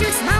Just my